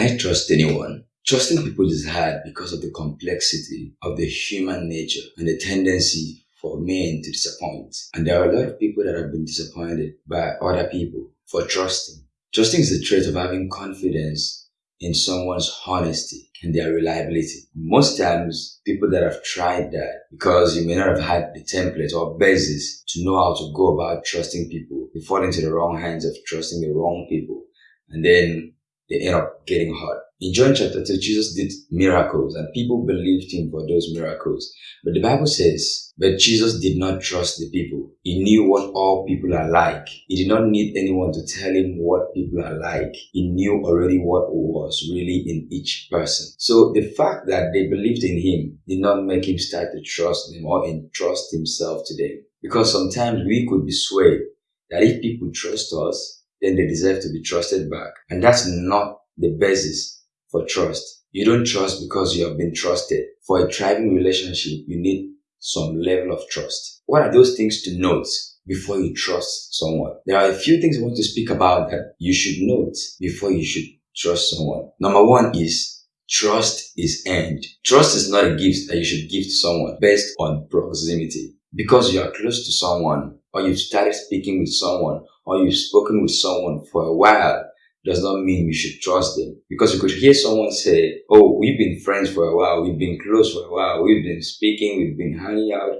Can I trust anyone? Trusting people is hard because of the complexity of the human nature and the tendency for men to disappoint. And there are a lot of people that have been disappointed by other people for trusting. Trusting is the trait of having confidence in someone's honesty and their reliability. Most times, people that have tried that, because you may not have had the template or basis to know how to go about trusting people, you fall into the wrong hands of trusting the wrong people. And then they end up getting hurt. In John chapter 2, Jesus did miracles and people believed him for those miracles. But the Bible says, but Jesus did not trust the people. He knew what all people are like. He did not need anyone to tell him what people are like. He knew already what was really in each person. So the fact that they believed in him did not make him start to trust them or entrust himself to them. Because sometimes we could be swayed that if people trust us, then they deserve to be trusted back. And that's not the basis for trust. You don't trust because you have been trusted. For a thriving relationship, you need some level of trust. What are those things to note before you trust someone? There are a few things I want to speak about that you should note before you should trust someone. Number one is trust is earned. Trust is not a gift that you should give to someone based on proximity. Because you are close to someone or you've started speaking with someone or you've spoken with someone for a while does not mean you should trust them. Because you could hear someone say, Oh, we've been friends for a while, we've been close for a while, we've been speaking, we've been hanging out.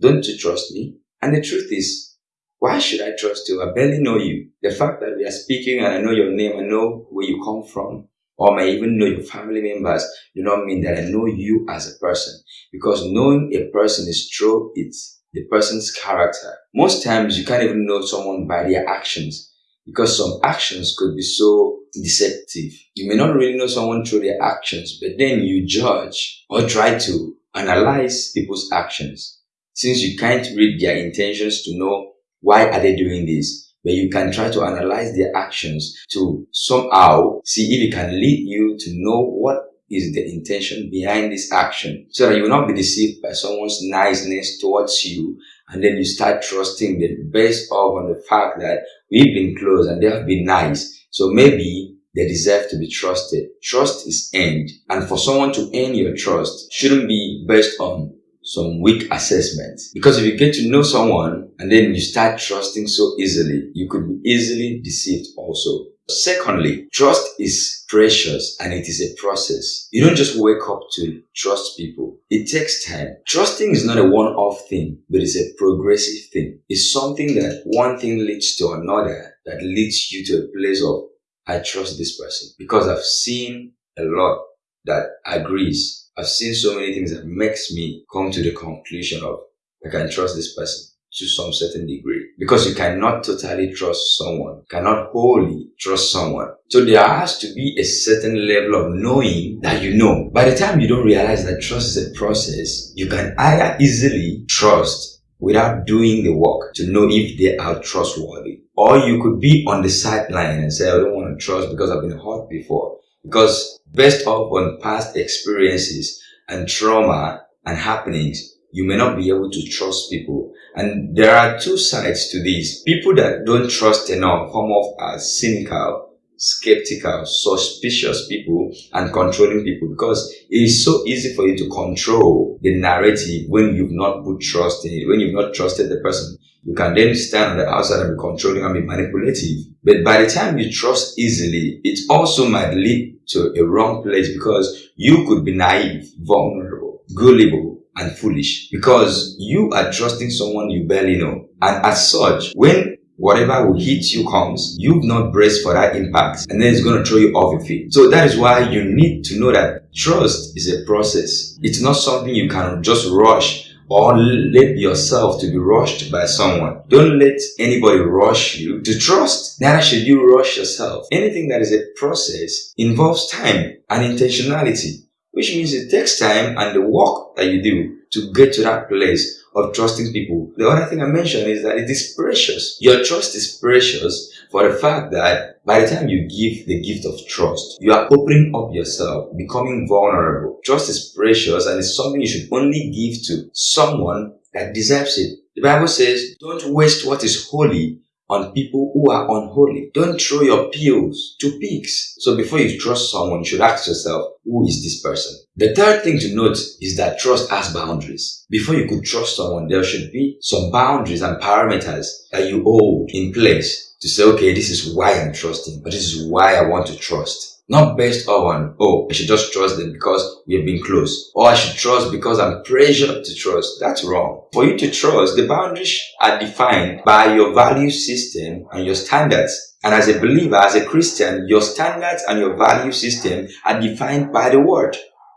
Don't you trust me? And the truth is, why should I trust you? I barely know you. The fact that we are speaking and I know your name, I know where you come from, or may even know your family members, do not mean that I know you as a person. Because knowing a person is true, it's the person's character. Most times you can't even know someone by their actions because some actions could be so deceptive. You may not really know someone through their actions, but then you judge or try to analyze people's actions. Since you can't read their intentions to know why are they doing this, but you can try to analyze their actions to somehow see if it can lead you to know what is the intention behind this action so that you will not be deceived by someone's niceness towards you and then you start trusting them based off on the fact that we've been close and they have been nice. So maybe they deserve to be trusted. Trust is earned. And for someone to earn your trust shouldn't be based on some weak assessment. Because if you get to know someone and then you start trusting so easily, you could be easily deceived also. Secondly, trust is precious and it is a process. You don't just wake up to trust people. It takes time. Trusting is not a one-off thing, but it's a progressive thing. It's something that one thing leads to another that leads you to a place of, I trust this person because I've seen a lot that agrees. I've seen so many things that makes me come to the conclusion of, I can trust this person to some certain degree because you cannot totally trust someone, cannot wholly trust someone. So there has to be a certain level of knowing that you know. By the time you don't realize that trust is a process, you can either easily trust without doing the work to know if they are trustworthy. Or you could be on the sideline and say, I don't want to trust because I've been hurt before. Because based off on past experiences and trauma and happenings, you may not be able to trust people. And there are two sides to this. People that don't trust enough come off as cynical, skeptical, suspicious people and controlling people because it is so easy for you to control the narrative when you've not put trust in it, when you've not trusted the person. You can then stand on the outside and be controlling and be manipulative. But by the time you trust easily, it also might lead to a wrong place because you could be naive, vulnerable, gullible, and foolish because you are trusting someone you barely know. And as such, when whatever will hit you comes, you've not braced for that impact and then it's going to throw you off your feet. So that is why you need to know that trust is a process. It's not something you can just rush or let yourself to be rushed by someone. Don't let anybody rush you to trust. Neither should you rush yourself. Anything that is a process involves time and intentionality which means it takes time and the work that you do to get to that place of trusting people. The other thing I mentioned is that it is precious. Your trust is precious for the fact that by the time you give the gift of trust, you are opening up yourself, becoming vulnerable. Trust is precious and it's something you should only give to someone that deserves it. The Bible says, don't waste what is holy on people who are unholy. Don't throw your pills to pigs. So before you trust someone, you should ask yourself, who is this person? The third thing to note is that trust has boundaries. Before you could trust someone, there should be some boundaries and parameters that you hold in place to say, okay, this is why I'm trusting, but this is why I want to trust. Not based on, oh, I should just trust them because we have been close. Or I should trust because I'm pressured to trust. That's wrong. For you to trust, the boundaries are defined by your value system and your standards. And as a believer, as a Christian, your standards and your value system are defined by the word.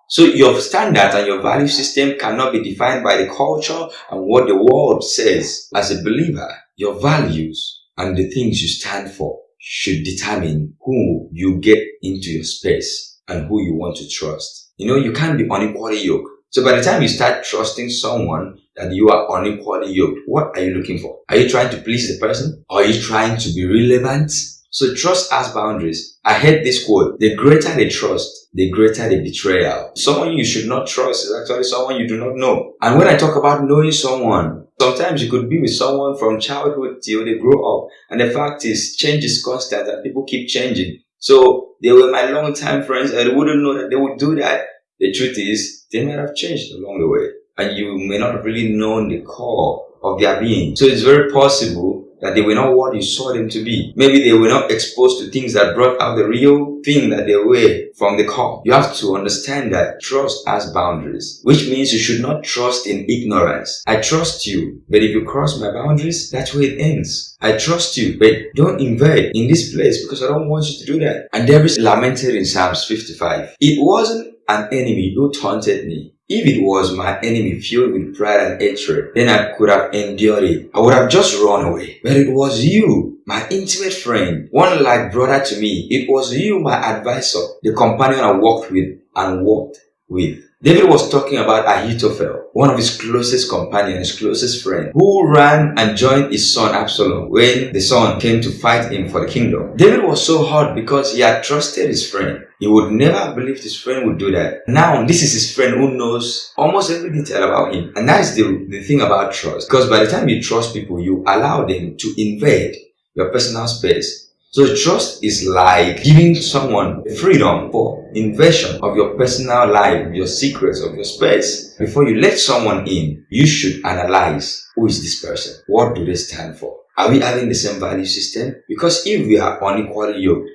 So your standards and your value system cannot be defined by the culture and what the world says. As a believer, your values and the things you stand for should determine who you get into your space and who you want to trust. You know, you can't be unequally yoked. So by the time you start trusting someone that you are unequally yoked, what are you looking for? Are you trying to please the person? Are you trying to be relevant? So trust has boundaries. I heard this quote, the greater the trust, the greater the betrayal. Someone you should not trust is actually someone you do not know. And when I talk about knowing someone, Sometimes you could be with someone from childhood till they grow up. And the fact is, change is constant and people keep changing. So they were my long time friends and they wouldn't know that they would do that. The truth is, they might have changed along the way. And you may not really known the core of their being. So it's very possible that they were not what you saw them to be. Maybe they were not exposed to things that brought out the real thing that they were from the core. You have to understand that trust has boundaries, which means you should not trust in ignorance. I trust you, but if you cross my boundaries, that's where it ends. I trust you, but don't invade in this place because I don't want you to do that. And there is lamented in Psalms 55. It wasn't an enemy who taunted me. If it was my enemy filled with pride and hatred, then I could have endured it. I would have just run away. But it was you, my intimate friend, one like brother to me. It was you, my advisor, the companion I walked with and walked with. David was talking about Ahithophel, one of his closest companions, closest friend, who ran and joined his son Absalom when the son came to fight him for the kingdom. David was so hurt because he had trusted his friend. He would never believe his friend would do that. Now, this is his friend who knows almost every detail about him. And that's the, the thing about trust. Because by the time you trust people, you allow them to invade your personal space so trust is like giving someone freedom for invasion of your personal life, your secrets, of your space. Before you let someone in, you should analyze who is this person? What do they stand for? Are we having the same value system? Because if we are unequally yoked,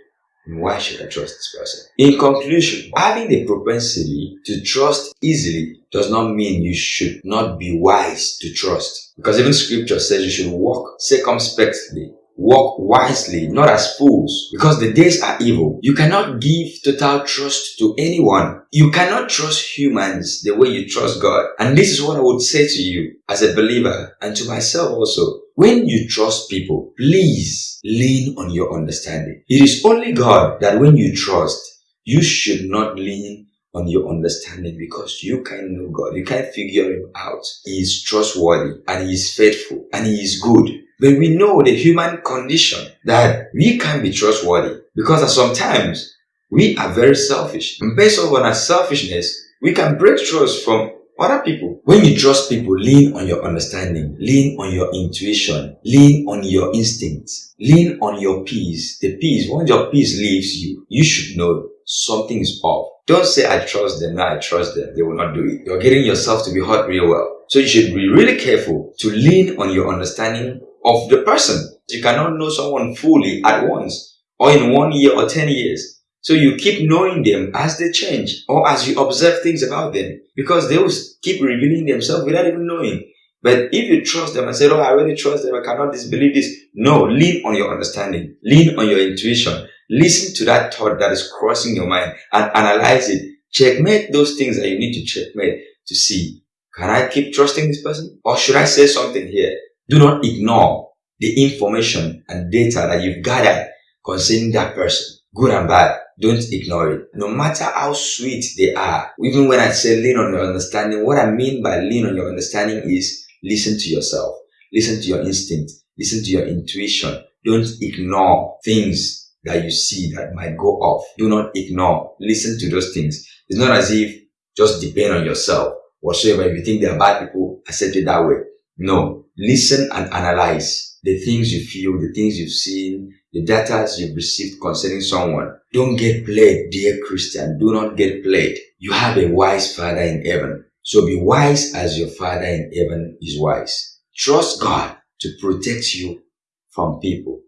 why should I trust this person? In conclusion, having the propensity to trust easily does not mean you should not be wise to trust. Because even scripture says you should walk circumspectly Walk wisely, not as fools, because the days are evil. You cannot give total trust to anyone. You cannot trust humans the way you trust God. And this is what I would say to you as a believer and to myself also. When you trust people, please lean on your understanding. It is only God that when you trust, you should not lean on your understanding because you can know God. You can figure him out. He is trustworthy and he is faithful and he is good. But we know the human condition that we can be trustworthy because sometimes we are very selfish. And based on our selfishness, we can break trust from other people. When you trust people, lean on your understanding, lean on your intuition, lean on your instincts, lean on your peace. The peace, once your peace leaves you, you should know something is off. Don't say, I trust them, now I trust them. They will not do it. You're getting yourself to be hurt real well. So you should be really careful to lean on your understanding of the person. You cannot know someone fully at once or in one year or 10 years. So you keep knowing them as they change or as you observe things about them because they will keep revealing themselves without even knowing. But if you trust them and say, Oh, I really trust them, I cannot disbelieve this. No, lean on your understanding, lean on your intuition, listen to that thought that is crossing your mind and analyze it. Checkmate those things that you need to checkmate to see. Can I keep trusting this person? Or should I say something here? Do not ignore the information and data that you've gathered concerning that person, good and bad. Don't ignore it. No matter how sweet they are, even when I say lean on your understanding, what I mean by lean on your understanding is listen to yourself, listen to your instinct, listen to your intuition. Don't ignore things that you see that might go off. Do not ignore. Listen to those things. It's not as if just depend on yourself whatsoever. If you think they are bad people, accept it that way. No. Listen and analyze the things you feel, the things you've seen, the data you've received concerning someone. Don't get played, dear Christian. Do not get played. You have a wise father in heaven. So be wise as your father in heaven is wise. Trust God to protect you from people.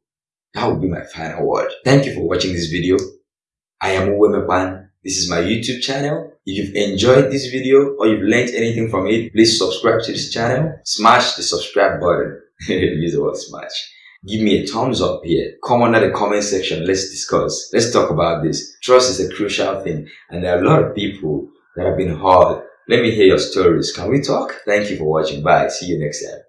That would be my final word. Thank you for watching this video. I am Uwemepan. This is my YouTube channel. If you've enjoyed this video or you've learned anything from it, please subscribe to this channel. Smash the subscribe button. Use the word smash. Give me a thumbs up here. Come under the comment section. Let's discuss. Let's talk about this. Trust is a crucial thing. And there are a lot of people that have been hurt. Let me hear your stories. Can we talk? Thank you for watching. Bye. See you next time.